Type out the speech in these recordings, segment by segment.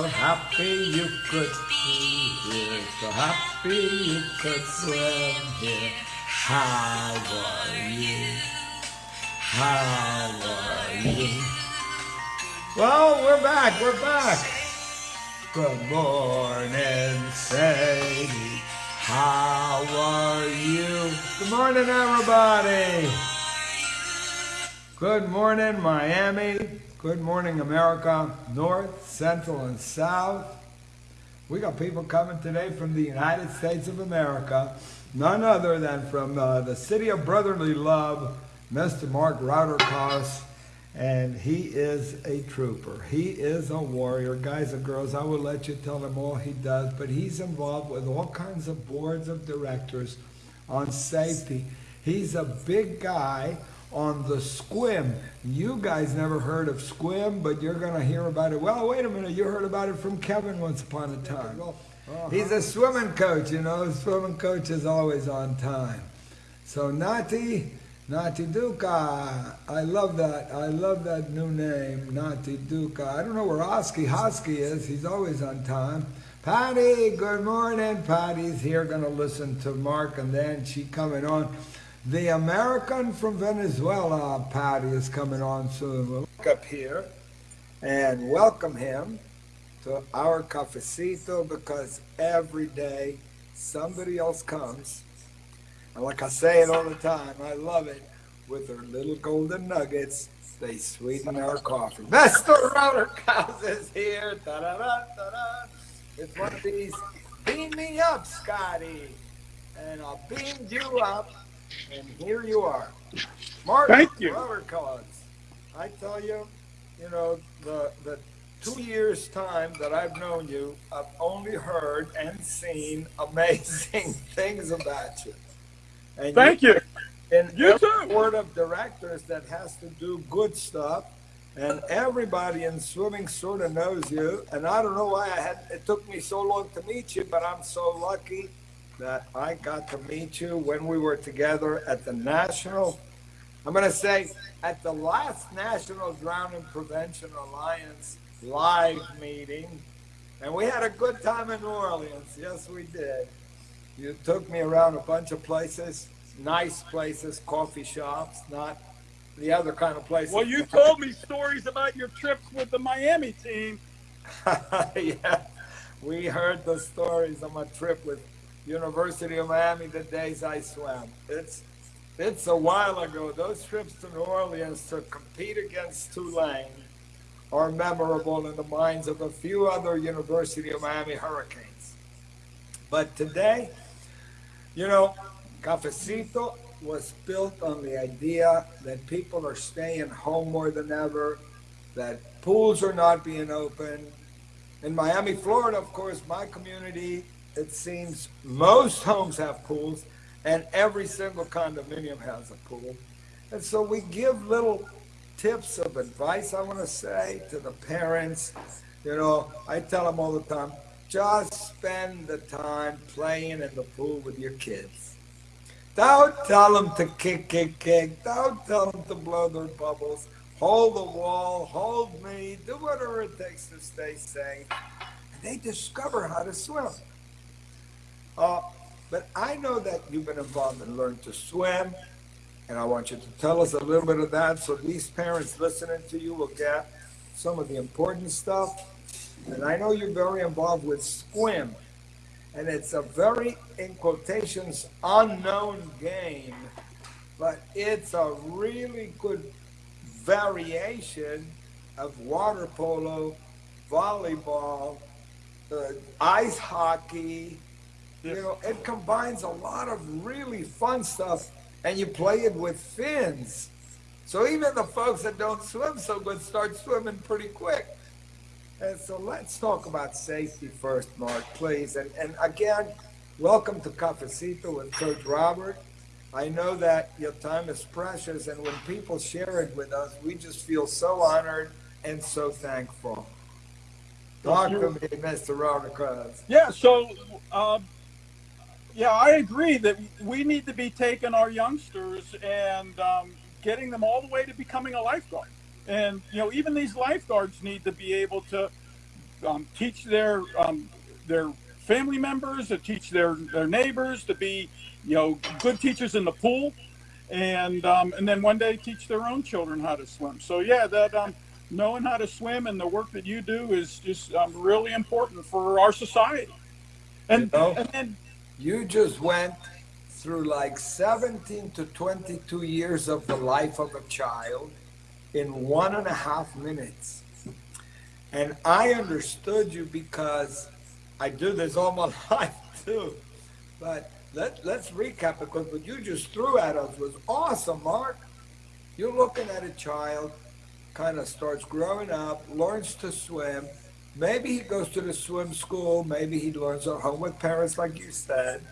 So happy you could be here. So happy you could swim here. How are you? How are you? Well, we're back. We're back. Good morning, Sadie. How are you? Good morning, everybody. Good morning, Miami. Good morning, America, North, Central, and South. We got people coming today from the United States of America, none other than from uh, the city of brotherly love, Mr. Mark Rauterkas, and he is a trooper. He is a warrior. Guys and girls, I will let you tell him all he does, but he's involved with all kinds of boards of directors on safety. He's a big guy on the skwim. You guys never heard of skwim, but you're going to hear about it. Well, wait a minute. You heard about it from Kevin once upon a time. Uh-huh. He's a swimming coach, you know. Swimming coach is always on time. So Nati, Nati Duca. I love that. I love that new name, Nati Duca. I don't know where Oski Hosky is. He's always on time. Patty, good morning. Patty's here going to listen to Mark, and then she coming on. The American from Venezuela, Patty, is coming on soon. We'll look up here and welcome him to our cafecito because every day somebody else comes. And like I say it all the time, I love it. With their little golden nuggets, they sweeten our coffee. Mr. Rauterkas is here. Da-da-da-da-da. It's one of these beam me up, Scotty. And I'll beam you up and here you are. Martin Thank you. Cards. I tell you, you know, the, the two years time that I've known you, I've only heard and seen amazing things about you. And Thank you. In You too. board of directors that has to do good stuff, and everybody in swimming sort of knows you. And I don't know why I had it took me so long to meet you, but I'm so lucky that I got to meet you when we were together at the national. I'm going to say at the last National Drowning Prevention Alliance live meeting, and we had a good time in New Orleans. Yes, we did. You took me around a bunch of places, nice places, coffee shops, not the other kind of places. Well, you told me stories about your trips with the Miami team. yeah, we heard the stories of my trip with University of Miami, the days I swam. It's it's a while ago. Those trips to New Orleans to compete against Tulane are memorable in the minds of a few other University of Miami Hurricanes. But today, you know, Cafecito was built on the idea that people are staying home more than ever, that pools are not being open. In Miami, Florida, of course, my community, it seems most homes have pools and every single condominium has a pool. And so we give little tips of advice, I want to say, to the parents. You know, I tell them all the time, just spend the time playing in the pool with your kids. Don't tell them to kick, kick, kick. Don't tell them to blow their bubbles. Hold the wall, hold me, do whatever it takes to stay safe. And they discover how to swim. Uh, but I know that you've been involved in Learn to Swim, and I want you to tell us a little bit of that so these parents listening to you will get some of the important stuff. And I know you're very involved with Skwim, and it's a very, in quotations, unknown game, but it's a really good variation of water polo, volleyball, uh, ice hockey. You know, it combines a lot of really fun stuff, and you play it with fins. So even the folks that don't swim so good start swimming pretty quick. And so let's talk about safety first, Mark, please. And, and again, welcome to Cafecito with Coach Robert. I know that your time is precious, and when people share it with us, we just feel so honored and so thankful. Talk to me, Mr. Robert Krause. Yeah, so, um, yeah, I agree that we need to be taking our youngsters and um, getting them all the way to becoming a lifeguard. And, you know, even these lifeguards need to be able to um, teach their um, their family members, to teach their their neighbors, to be you know good teachers in the pool, and um, and then one day teach their own children how to swim. So yeah, that um, knowing how to swim and the work that you do is just um, really important for our society. And, You know? and then You just went through like 17 to 22 years of the life of a child in one and a half minutes. And I understood you because I do this all my life too. But let, let's recap because what you just threw at us was awesome, Mark. You're looking at a child, kind of starts growing up, learns to swim. Maybe he goes to the swim school. Maybe he learns at home with parents, like you said.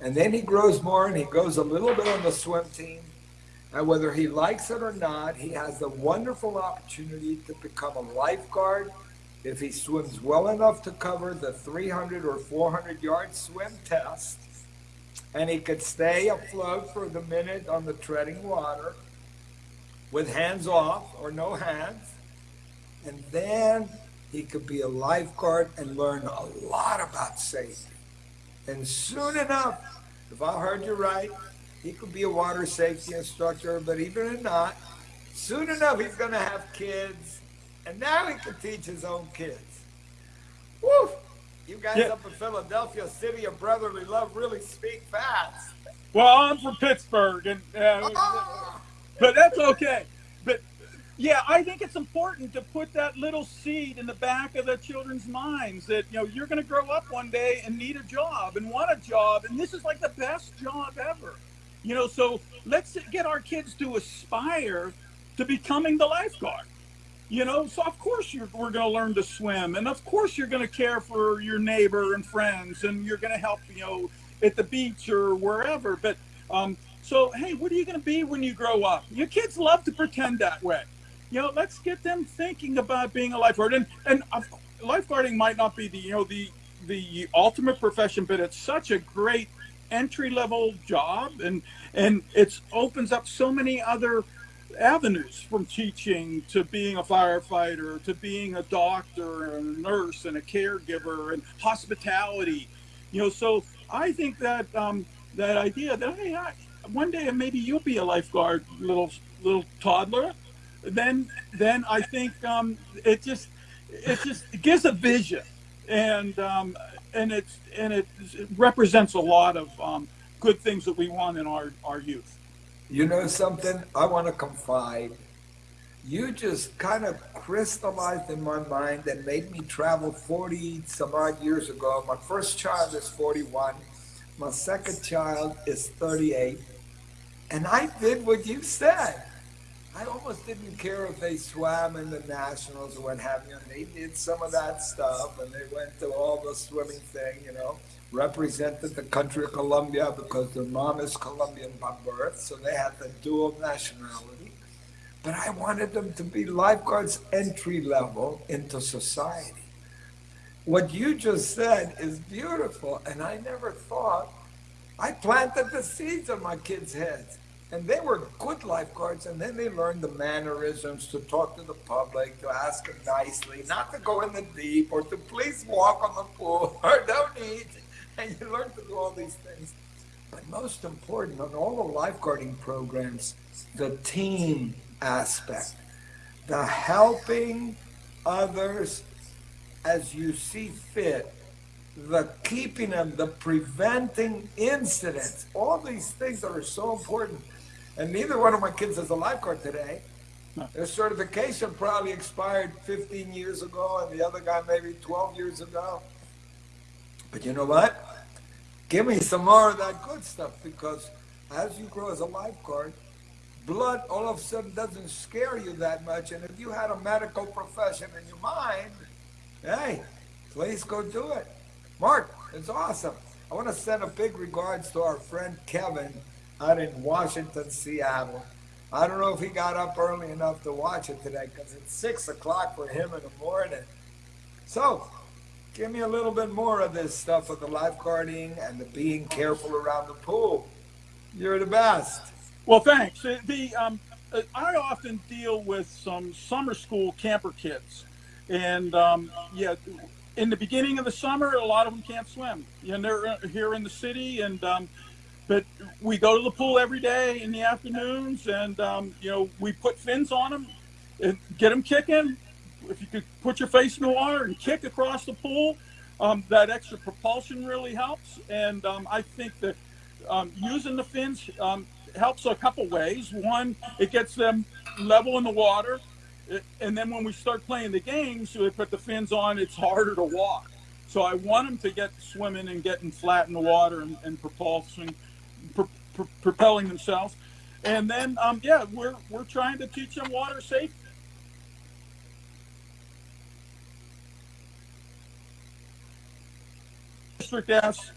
And then he grows more and he goes a little bit on the swim team. And whether he likes it or not, he has the wonderful opportunity to become a lifeguard if he swims well enough to cover the 300 or 400 yard swim test. And he could stay afloat for the minute on the treading water with hands off or no hands. And then he could be a lifeguard and learn a lot about safety. And soon enough, if I heard you right, he could be a water safety instructor, but even if not, soon enough he's going to have kids, and now he can teach his own kids. Woo! You guys Yeah. up in Philadelphia, city of brotherly love, really speak fast. well, I'm from Pittsburgh, and uh, Ah! but that's okay. Yeah, I think it's important to put that little seed in the back of the children's minds that you know you're going to grow up one day and need a job and want a job, and this is like the best job ever. You know, so let's get our kids to aspire to becoming the lifeguard. You know, so of course you're, we're going to learn to swim, and of course you're going to care for your neighbor and friends, and you're going to help, you know, at the beach or wherever. But um, so, hey, what are you going to be when you grow up? Your kids love to pretend that way. You know, let's get them thinking about being a lifeguard. And and lifeguarding might not be the you know the the ultimate profession, but it's such a great entry level job, and and it opens up so many other avenues from teaching to being a firefighter to being a doctor and a nurse and a caregiver and hospitality you know so i think that um, that idea that hey I, one day maybe you'll be a lifeguard little little toddler then then i think um, it just it just it gives a vision and um, and it's and it, represents a lot of um, good things that we want in our our youth You know something? I want to confide. You just kind of crystallized in my mind and made me travel 40 some odd years ago. My first child is 41. My second child is 38. And I did what you said. I almost didn't care if they swam in the nationals or what have you. And they did some of that stuff and they went to all the swimming thing, you know, represented the country of Colombia because their mom is Colombian by birth. So they had the dual nationality. But I wanted them to be lifeguards entry level into society. What you just said is beautiful. And I never thought I planted the seeds in my kids' heads. And they were good lifeguards, and then they learned the mannerisms to talk to the public, to ask them nicely, not to go in the deep, or to please walk on the pool, or no need. And you learn to do all these things. But most important, on all the lifeguarding programs, the team aspect, the helping others as you see fit, the keeping them, the preventing incidents, all these things that are so important. And neither one of my kids is a lifeguard today. Their certification probably expired 15 years ago, and the other guy maybe 12 years ago. But you know what? Give me some more of that good stuff because as you grow as a lifeguard, blood all of a sudden doesn't scare you that much. And if you had a medical profession in your mind, hey, please go do it. Mark, it's awesome. I want to send a big regards to our friend Kevin out in Washington, Seattle. I don't know if he got up early enough to watch it today because it's six o'clock for him in the morning. So, give me a little bit more of this stuff of the lifeguarding and the being careful around the pool. You're the best. Well, thanks. Uh, The um, uh, I often deal with some summer school camper kids, And um, yeah, in the beginning of the summer, a lot of them can't swim. Know, they're uh, here in the city, and um, but we go to the pool every day in the afternoons, and um, you know we put fins on them and get them kicking. If you could put your face in the water and kick across the pool, um, that extra propulsion really helps. And um, I think that um, using the fins um, helps a couple ways. One, it gets them level in the water and then when we start playing the games, we put the fins on, it's harder to walk. So I want them to get swimming and getting flat in the water and, and propulsion, pr pr propelling themselves. And then, um, yeah, we're, we're trying to teach them water safety. District asks.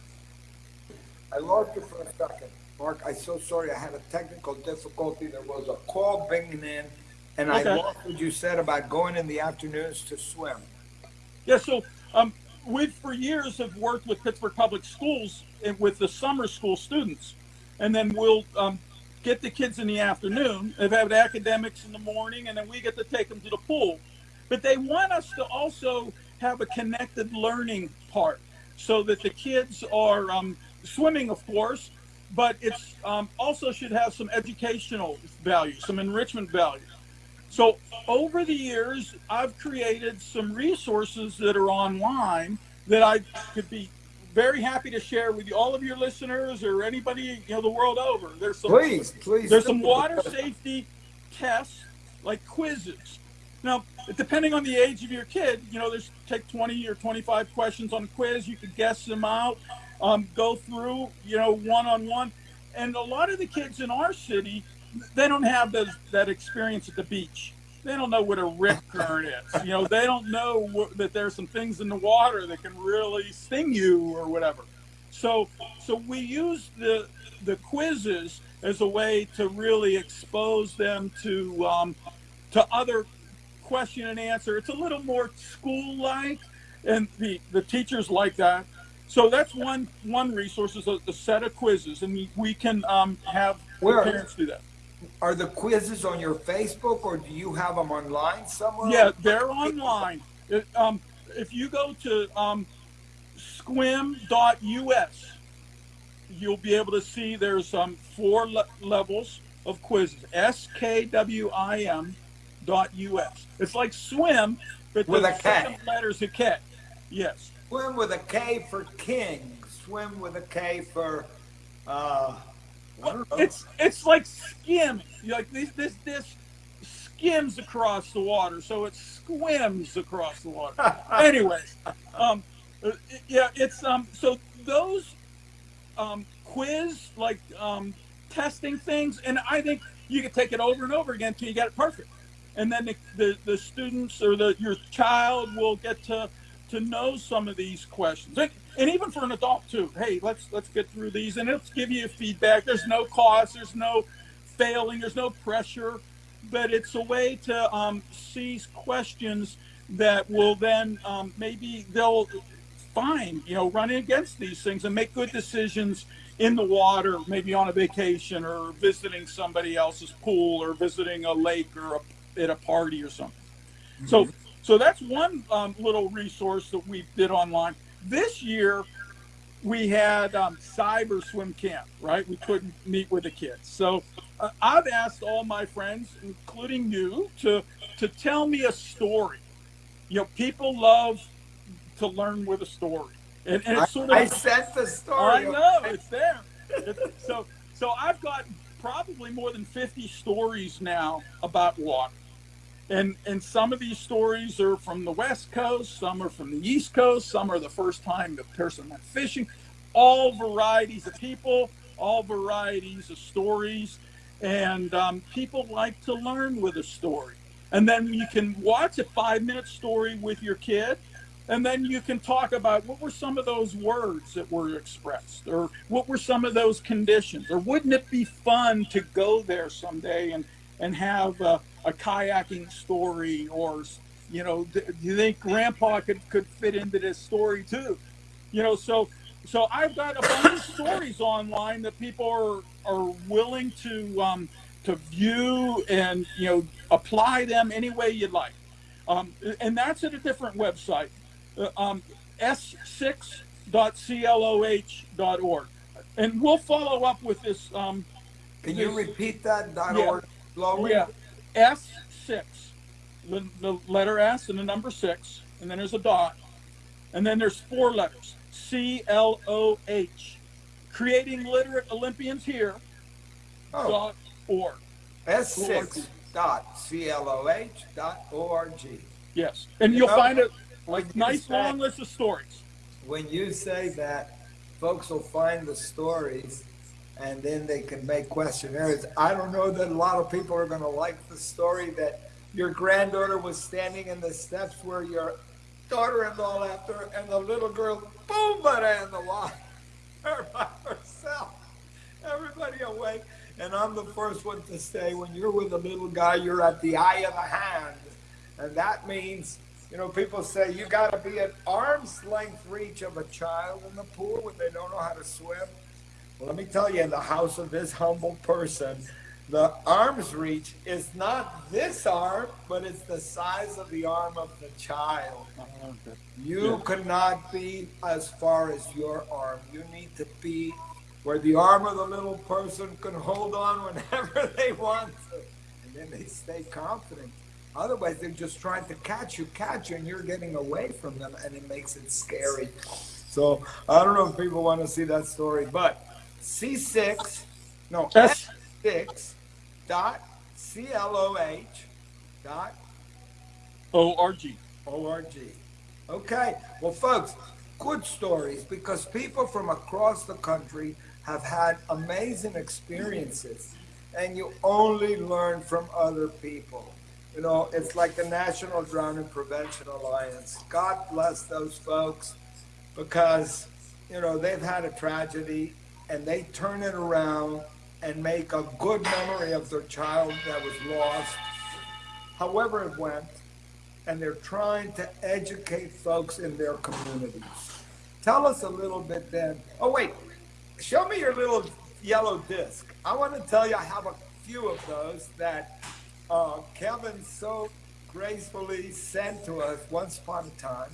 I lost you for a second. Mark, I'm so sorry. I had a technical difficulty. There was a call bringing in and okay. I love what you said about going in the afternoons to swim. Yeah, so um, we for years have worked with Pittsburgh Public Schools and with the summer school students, and then we'll um, get the kids in the afternoon. They've had academics in the morning, and then we get to take them to the pool. But they want us to also have a connected learning part, so that the kids are um, swimming, of course, but it's um, also should have some educational value, some enrichment value. So over the years, I've created some resources that are online that I could be very happy to share with you, all of your listeners or anybody you know the world over. There's some please, please. There's some water safety tests like quizzes. Now, depending on the age of your kid, you know, there's take 20 or 25 questions on a quiz. You could guess them out, um, go through, you know, one on one. And a lot of the kids in our city they don't have those, that experience at the beach. They don't know what a rip current is. You know, they don't know what, that there's some things in the water that can really sting you or whatever. So, so we use the the quizzes as a way to really expose them to um, to other question and answer. It's a little more school like, and the the teachers like that. So that's one one resource is a, a set of quizzes, and we, we can um, have Where? parents do that are the quizzes on your Facebook or do you have them online somewhere? Yeah, they're online. It, um, if you go to um, skwim.us, you'll be able to see there's um, four le levels of quizzes. S-K-W-I-M dot U-S. It's like swim, but with the a K. letters a K. Yes. Swim with a K for king. Swim with a K for uh, it's it's like skimming. Like this this this skims across the water, so it swims across the water. Anyways, um, yeah, it's um. So those um quiz like um testing things, and I think you can take it over and over again until you get it perfect, and then the the, the students or the your child will get to to know some of these questions. And, and even for an adult too. Hey, let's let's get through these and let's give you feedback. There's no cost, there's no failing, there's no pressure, but it's a way to um, seize questions that will then um, maybe they'll find, you know, running against these things and make good decisions in the water, maybe on a vacation or visiting somebody else's pool or visiting a lake or a, at a party or something. Mm -hmm. So, so that's one um, little resource that we did online. This year, we had um, cyber swim camp, right? We couldn't meet with the kids. So uh, I've asked all my friends, including you, to, to tell me a story. You know, people love to learn with a story. And, and it's sort of, I sent the story. I know, it's there. so, so I've got probably more than 50 stories now about water. And, and some of these stories are from the West Coast, some are from the East Coast, some are the first time the person went fishing. All varieties of people, all varieties of stories. And um, people like to learn with a story. And then you can watch a five minute story with your kid. And then you can talk about what were some of those words that were expressed, or what were some of those conditions, or wouldn't it be fun to go there someday and, and have uh, a kayaking story or you know do you think grandpa could, could fit into this story too you know so so i've got a bunch of stories online that people are are willing to um, to view and you know apply them any way you'd like Um, and that's at a different website, uh, um, s6.cloh.org. And we'll follow up with this. Um, Can you repeat that dot Yeah. org slowly? yeah, S6, the, the letter S and the number six, and then there's a dot, and then there's four letters C L O H. Creating Literate Olympians here Oh, dot org. S6 dot C-L-O-H dot O-R-G. Yes, and you'll know, find a when you nice say- long list of stories. When you say that, folks will find the stories and then they can make questionnaires. I don't know that a lot of people are going to like the story that your granddaughter was standing in the steps where your daughter-in-law left her and the little girl, boom, but in the water by herself. Everybody awake. And I'm the first one to say, when you're with a little guy, you're at the eye of the hand. And that means, you know, people say you got to be at arm's length reach of a child in the pool when they don't know how to swim. Let me tell you, in the house of this humble person, the arm's reach is not this arm, but it's the size of the arm of the child. You Yeah. cannot be as far as your arm. You need to be where the arm of the little person can hold on whenever they want to. And then they stay confident. Otherwise, they're just trying to catch you, catch you, and you're getting away from them, and it makes it scary. So I don't know if people want to see that story, but C6, no, S S6 dot C-L-O-H dot O R G. O-R-G. Okay, well, folks, good stories because people from across the country have had amazing experiences, and you only learn from other people. You know, it's like the National Drowning Prevention Alliance. God bless those folks because, you know, they've had a tragedy and they turn it around and make a good memory of their child that was lost, however it went and they're trying to educate folks in their communities. Tell us a little bit then. Oh, wait, show me your little yellow disc. I want to tell you, I have a few of those that uh, Kevin so gracefully sent to us once upon a time.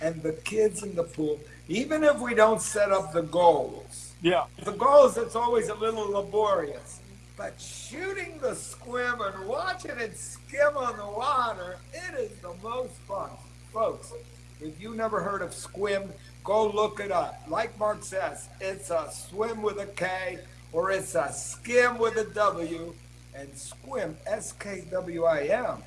And the kids in the pool, even if we don't set up the goals, Yeah. the goals, it's always a little laborious. But shooting the skwim and watching it skim on the water, it is the most fun. Folks, if you never heard of skwim, go look it up. Like Mark says, it's a swim with a K or it's a skim with a W. And skwim, S K W I M.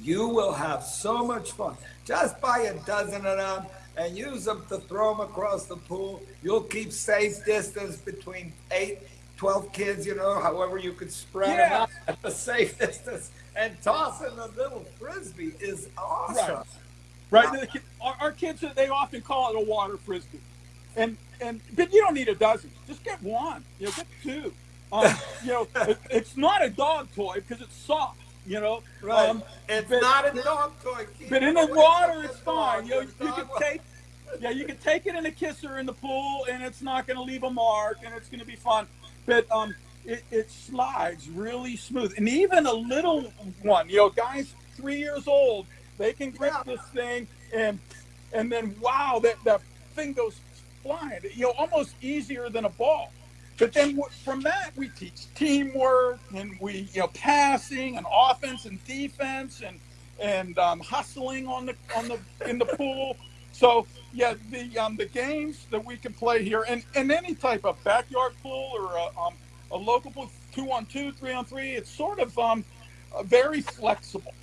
You will have so much fun. Just buy a dozen of them and use them to throw them across the pool. You'll keep safe distance between eight, 12 kids, you know, however you could spread them out at the safe distance. And tossing a little frisbee is awesome. Right. Right. Our, our kids, they often call it a water frisbee, and and but you don't need a dozen. Just get one. You know, get two. Um, you know, it, it's not a dog toy because it's soft. You know, Right. Um, it's but- not a dog toy. Keep but in the water, it's fine. You know, you can take. Yeah, you can take it in a kisser in the pool, and it's not going to leave a mark, and it's going to be fun. But um, it, it slides really smooth, and even a little one, you know, guys three years old, they can grip Yeah. this thing, and and then wow, that that thing goes flying. You know, almost easier than a ball. But then from that, we teach teamwork, and we you know passing and offense and defense, and and um, hustling on the on the in the pool. So yeah, the um, the games that we can play here, and, and any type of backyard pool or a, um, a local pool, two on two, three on three, it's sort of um, uh, very flexible.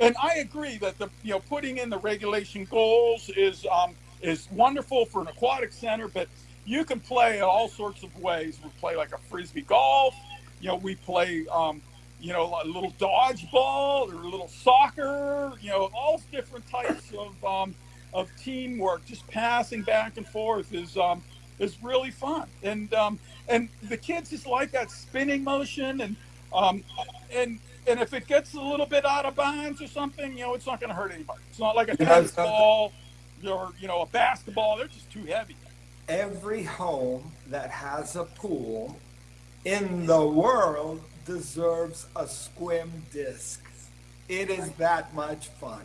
And I agree that the you know putting in the regulation goals is um, is wonderful for an aquatic center, but you can play all sorts of ways. We play like a frisbee golf. You know, we play um, you know a little dodgeball or a little soccer. You know, all different types of um, of teamwork. Just passing back and forth is um, is really fun. And um, and the kids just like that spinning motion and um, and and if it gets a little bit out of bounds or something, you know, it's not going to hurt anybody. It's not like a tennis ball or you know a basketball. They're just too heavy. Every home that has a pool in the world deserves a skwim disc. It is that much fun.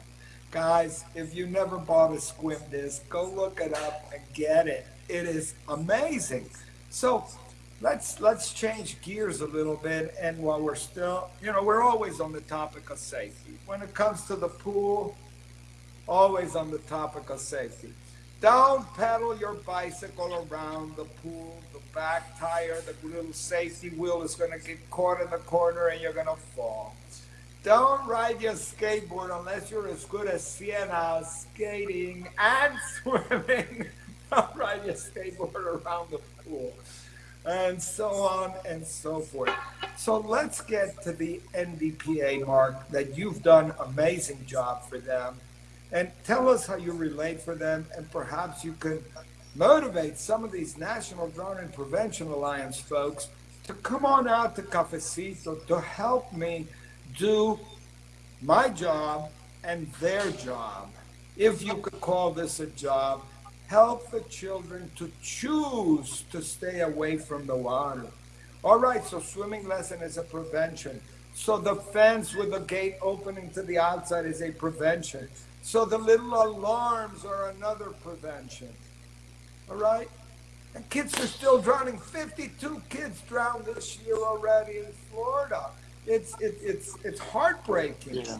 Guys, if you never bought a swim disc, go look it up and get it. It is amazing. So let's let's change gears a little bit. And while we're still, you know, we're always on the topic of safety. When it comes to the pool, always on the topic of safety. Don't pedal your bicycle around the pool. The back tire, the little safety wheel is going to get caught in the corner and you're going to fall. Don't ride your skateboard unless you're as good as Sienna skating and swimming. Don't ride your skateboard around the pool. And so on and so forth. So let's get to the NDPA, Mark, that you've done amazing job for them. And tell us how you relate for them, and perhaps you could motivate some of these National Drowning Prevention Alliance folks to come on out to Cafecito to help me do my job and their job, if you could call this a job, help the children to choose to stay away from the water. All right, so swimming lesson is a prevention. So the fence with the gate opening to the outside is a prevention. So the little alarms are another prevention. All right? And kids are still drowning. 52 kids drowned this year already in Florida. It's it, it's it's heartbreaking. Yeah.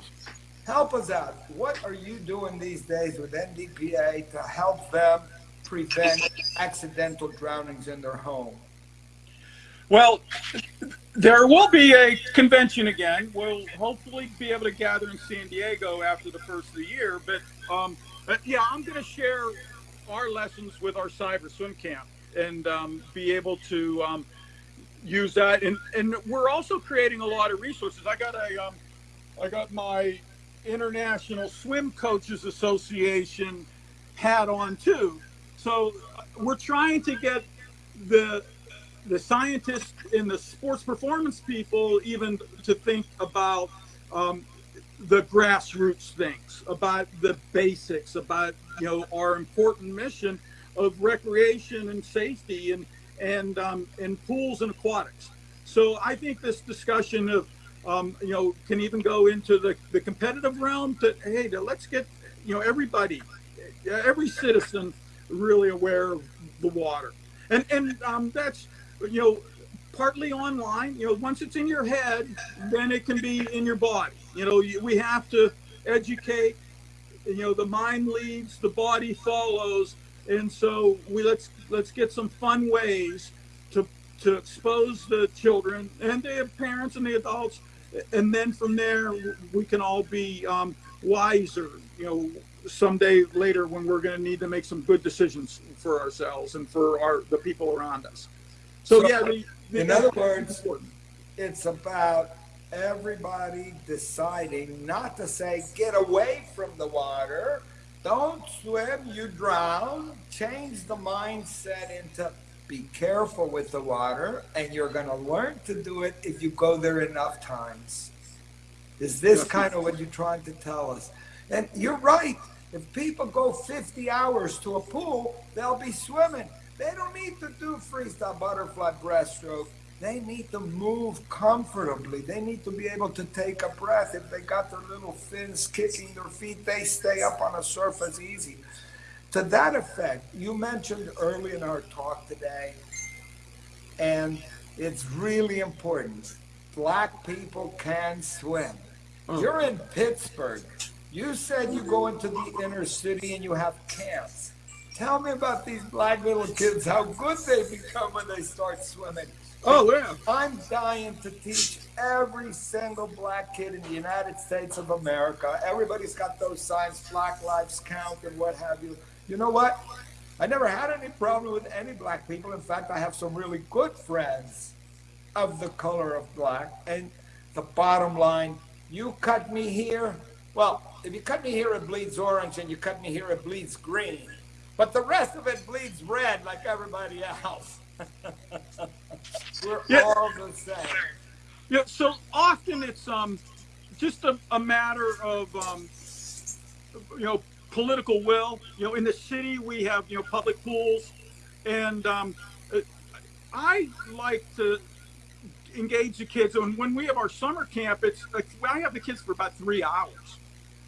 Help us out. What are you doing these days with NDPA to help them prevent accidental drownings in their home? Well, there will be a convention again. We'll hopefully be able to gather in San Diego after the first of the year. But, um, but yeah, I'm going to share our lessons with our cyber swim camp and um, be able to um, use that. And and we're also creating a lot of resources. I got a um, I got my International Swim Coaches Association hat on too. So uh, we're trying to get the the scientists and the sports performance people even to think about um, the grassroots things, about the basics, about you know our important mission of recreation and safety and and um, and pools and aquatics. So I think this discussion of um, you know can even go into the, the competitive realm. To hey, to, let's get you know everybody, every citizen really aware of the water, and and um, that's you know partly online. You know, once it's in your head, then it can be in your body. You know, we have to educate. You know, the mind leads, the body follows, and so we let's let's get some fun ways to to expose the children and the parents and the adults and then from there we can all be um, wiser you know someday later when we're going to need to make some good decisions for ourselves and for our the people around us so, so yeah in other words important. it's about everybody deciding not to say get away from the water don't swim, you drown. Change the mindset into be careful with the water, and you're going to learn to do it if you go there enough times. Is this kind of what you're trying to tell us? And you're right. If people go 50 hours to a pool, they'll be swimming. They don't need to do freestyle butterfly breaststroke they need to move comfortably. They need to be able to take a breath. If they got their little fins kicking their feet, they stay up on a surface easy. To that effect, you mentioned early in our talk today, and it's really important. Black people can swim. Oh. You're in Pittsburgh. You said you go into the inner city and you have camps. Tell me about these black little kids, how good they become when they start swimming. Oh, yeah. I'm dying to teach every single black kid in the United States of America. Everybody's got those signs, Black Lives Count and what have you. You know what? I never had any problem with any black people. In fact, I have some really good friends of the color of black. And the bottom line, you cut me here. Well, if you cut me here, it bleeds orange, and you cut me here, it bleeds green. But the rest of it bleeds red like everybody else. We're yeah. all the same. Yeah, so often it's um just a, a matter of um you know political will. You know, in the city we have you know public pools, and um, I like to engage the kids. And when we have our summer camp, it's I have the kids for about three hours.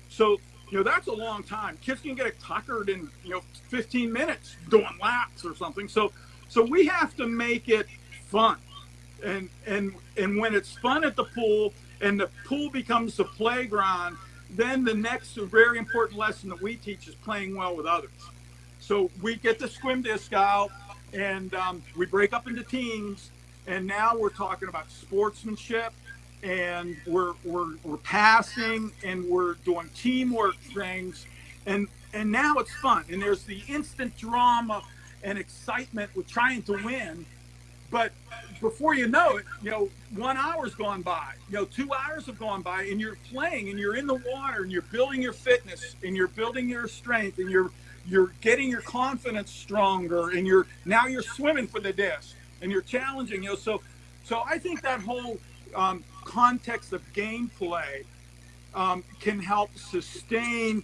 So you know, that's a long time. Kids can get tuckered in, you know, 15 minutes doing laps or something. So, so we have to make it fun. And, and, and when it's fun at the pool and the pool becomes the playground, then the next very important lesson that we teach is playing well with others. So we get the swim disc out and um, we break up into teams. And now we're talking about sportsmanship and we're, we're, we're passing and we're doing teamwork things. And, and now it's fun. And there's the instant drama and excitement with trying to win. But before you know it, you know, one hour's gone by, you know, two hours have gone by and you're playing and you're in the water and you're building your fitness and you're building your strength and you're, you're getting your confidence stronger and you're, now you're swimming for the disc and you're challenging, you know, so, so I think that whole um, context of gameplay um, can help sustain,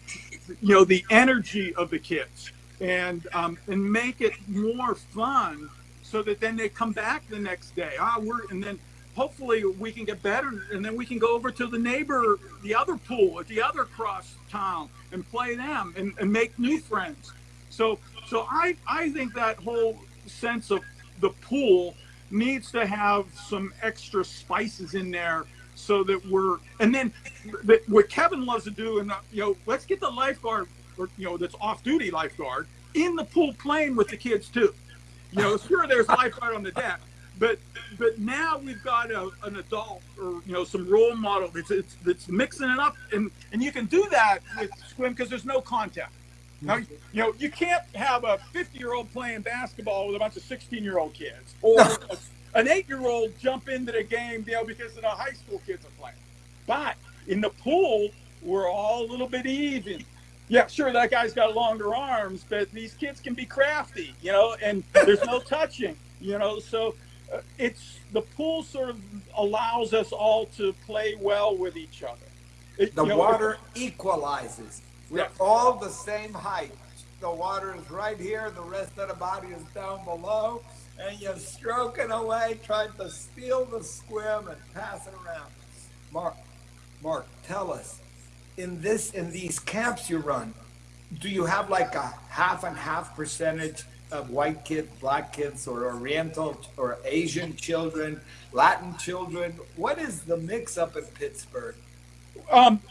you know, the energy of the kids and um, and make it more fun, so that then they come back the next day. Ah, we're and then hopefully we can get better, and then we can go over to the neighbor, the other pool at the other cross town, and play them and, and make new friends. So so I I think that whole sense of the pool needs to have some extra spices in there so that we're and then what Kevin loves to do and uh, you know let's get the lifeguard or you know that's off duty lifeguard in the pool playing with the kids too. You know, sure there's lifeguard on the deck, but but now we've got a, an adult or you know some role model that's it's, that's mixing it up and and you can do that with swim because there's no contact. Now, you know, you can't have a 50 year old playing basketball with a bunch of 16 year old kids or a, an eight year old jump into the game, you know, because the high school kids are playing. But in the pool, we're all a little bit even. Yeah, sure, that guy's got longer arms, but these kids can be crafty, you know, and there's no touching, you know, so uh, it's the pool sort of allows us all to play well with each other. It, the you know, water equalizes. We're yeah. all the same height. The water is right here, the rest of the body is down below, and you're stroking away, trying to steal the skwim and pass it around. Mark, Mark, tell us, in this in these camps you run, do you have like a half and half percentage of white kids, black kids, or Oriental or Asian children, Latin children? What is the mix up in Pittsburgh? Um,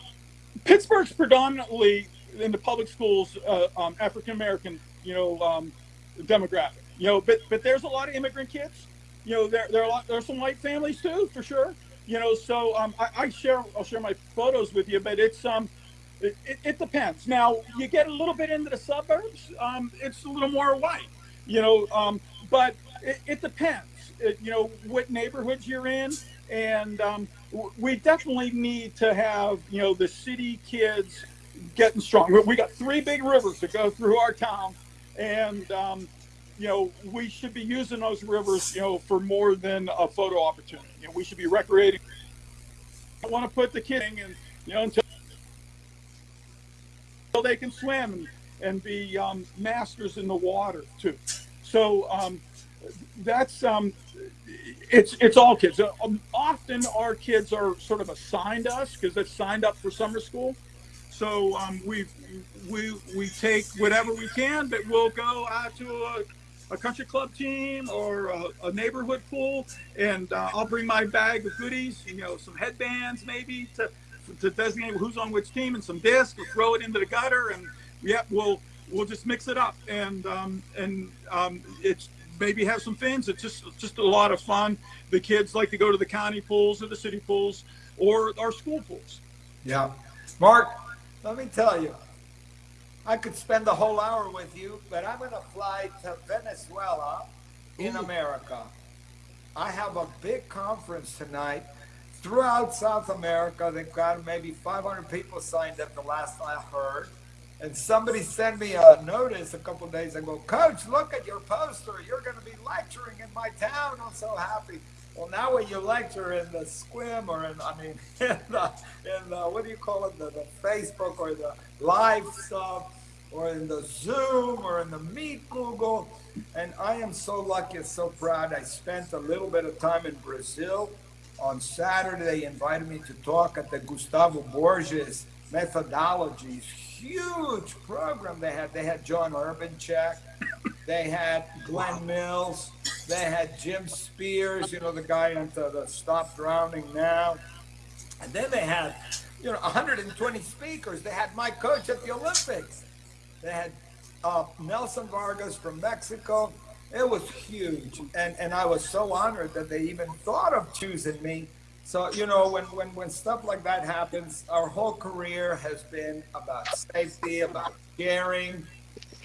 Pittsburgh's predominantly in the public schools, uh, um, African American, you know, um, demographic. You know, but but there's a lot of immigrant kids. You know, there there are lot, there are some white families too, for sure. You know, so um, I, I share I'll share my photos with you, but it's um. It, it, it depends. Now you get a little bit into the suburbs, um, it's a little more white, you know, um, but it, it depends. You know what neighborhoods you're in, and um, we definitely need to have you know the city kids getting strong. We got three big rivers that go through our town, and um, you know we should be using those rivers you know for more than a photo opportunity. You know, we should be recreating. I want to put the kids in, you know, until, until they can swim and, and be um, masters in the water too. So um, that's um, it's it's all kids. Uh, um, often our kids are sort of assigned us because they've signed up for summer school. So um, we we we take whatever we can, but we'll go out to a, a country club team or a, a neighborhood pool, and uh, I'll bring my bag of goodies. You know, some headbands maybe to to designate who's on which team, and some discs. We'll throw it into the gutter, and yeah, we'll we'll just mix it up, and um, and um, it's maybe have some fins. It's just just a lot of fun. The kids like to go to the county pools or the city pools or our school pools. Yeah, Mark, let me tell you, I could spend the whole hour with you, but I'm going to fly to Venezuela in Ooh. America. I have a big conference tonight throughout South America. They've got maybe 500 people signed up the last I heard. And somebody sent me a notice a couple days ago, Coach, look at your poster. You're going to be lecturing in my town. I'm so happy. Well, now when you lecture in the Skwim or in, I mean, in the, in the what do you call it, the, the Facebook or the live stuff, or in the Zoom or in the Meet Google, and I am so lucky and so proud. I spent a little bit of time in Brazil. On Saturday, they invited me to talk at the Gustavo Borges methodologies. Huge program they had. They had John Urbanchek. They had Glenn Mills. They had Jim Spears, you know, the guy into the Stop Drowning Now. And then they had, you know, 120 speakers. They had my coach at the Olympics. They had uh, Nelson Vargas from Mexico. It was huge. And, and I was so honored that they even thought of choosing me. So, you know, when, when, when stuff like that happens, our whole career has been about safety, about sharing.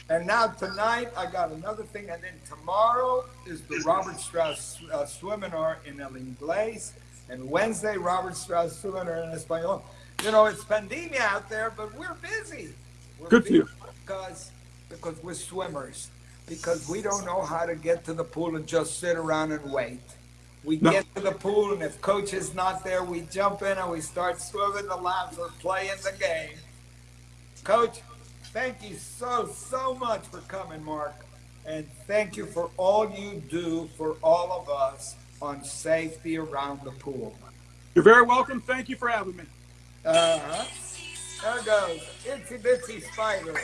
And now tonight, I got another thing. And then tomorrow is the Robert Strauss uh, Seminar in El Inglés. And Wednesday, Robert Strauss Seminar in Espanol. You know, it's pandemia out there, but we're busy. We're Good for you. Because, because we're swimmers. Because we don't know how to get to the pool and just sit around and wait. We No. get to the pool, and if coach is not there, we jump in and we start swimming the laps or playing the game. Coach, thank you so, so much for coming, Mark. And thank you for all you do for all of us on safety around the pool. You're very welcome. Thank you for having me. Uh huh. There goes Itsy Bitsy Spider.